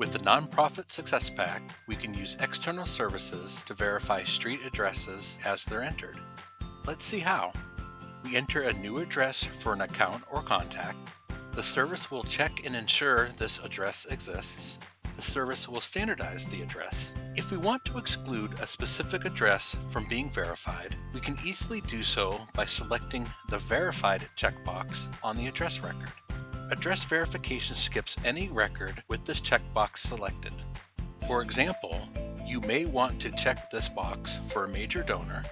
With the Nonprofit Success Pack, we can use external services to verify street addresses as they're entered. Let's see how. We enter a new address for an account or contact. The service will check and ensure this address exists. The service will standardize the address. If we want to exclude a specific address from being verified, we can easily do so by selecting the Verified checkbox on the address record. Address verification skips any record with this checkbox selected. For example, you may want to check this box for a major donor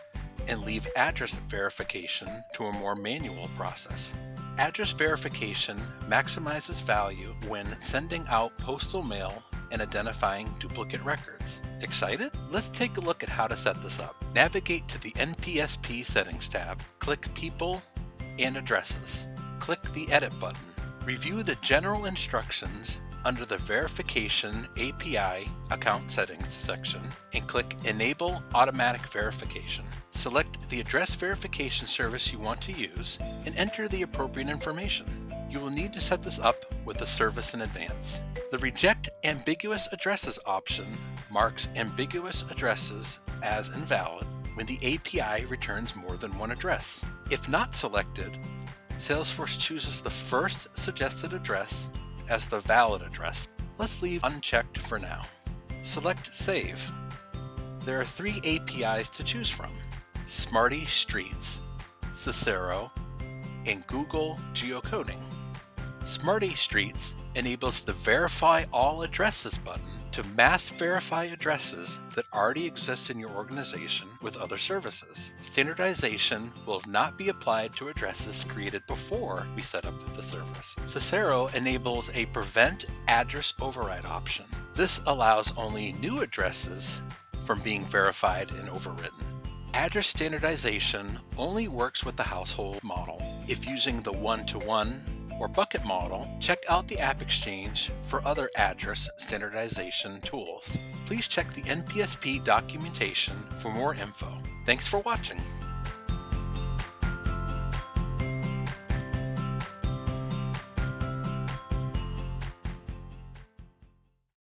and leave address verification to a more manual process. Address verification maximizes value when sending out postal mail and identifying duplicate records. Excited? Let's take a look at how to set this up. Navigate to the NPSP Settings tab, click People and Addresses. Click the Edit button. Review the general instructions under the Verification API Account Settings section and click Enable Automatic Verification. Select the address verification service you want to use and enter the appropriate information. You will need to set this up with the service in advance. The Reject Ambiguous Addresses option marks ambiguous addresses as invalid when the API returns more than one address. If not selected, Salesforce chooses the first suggested address as the valid address. Let's leave unchecked for now. Select Save. There are three APIs to choose from. Smarty Streets, Cicero, and Google Geocoding. Smarty Streets enables the Verify All Addresses button to mass verify addresses that already exist in your organization with other services. Standardization will not be applied to addresses created before we set up the service. Cicero enables a Prevent Address Override option. This allows only new addresses from being verified and overwritten. Address standardization only works with the household model. If using the one-to-one or bucket model, check out the AppExchange for other address standardization tools. Please check the NPSP documentation for more info. Thanks for watching.